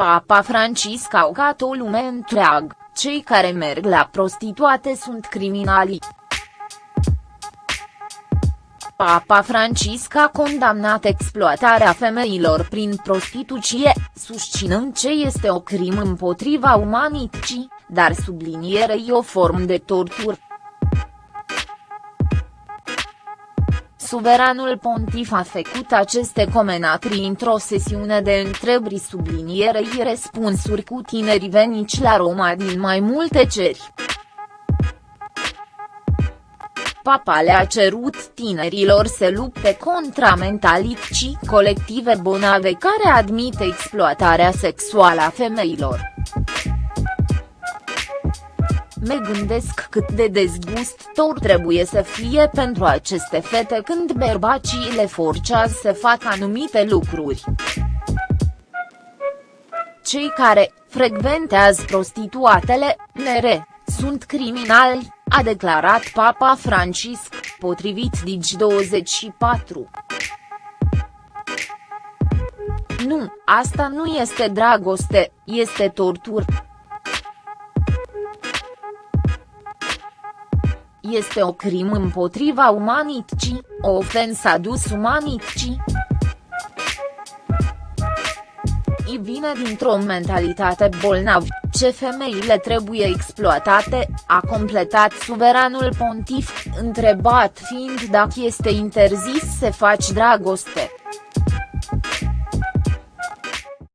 Papa Francisc a ucat o lume întreagă, cei care merg la prostituate sunt criminali. Papa Francisc a condamnat exploatarea femeilor prin prostituție, susținând ce este o crimă împotriva umanității, dar sublinierei o formă de tortură. Suveranul pontif a făcut aceste comentarii într-o sesiune de întrebări sublinierei răspunsuri cu tineri venici la Roma din mai multe ceri. Papa le-a cerut tinerilor să lupte contra mentalității colective bonave care admite exploatarea sexuală a femeilor. Me gândesc cât de dezgustor trebuie să fie pentru aceste fete când bărbacii le forcează să facă anumite lucruri. Cei care frecventează prostituatele, nere, sunt criminali, a declarat Papa Francisc, potrivit Digi24. Nu, asta nu este dragoste, este tortură. Este o crimă împotriva umanității, o ofensă adus umanității. I vine dintr-o mentalitate bolnavă, ce femeile trebuie exploatate, a completat suveranul pontif, întrebat fiind dacă este interzis să faci dragoste.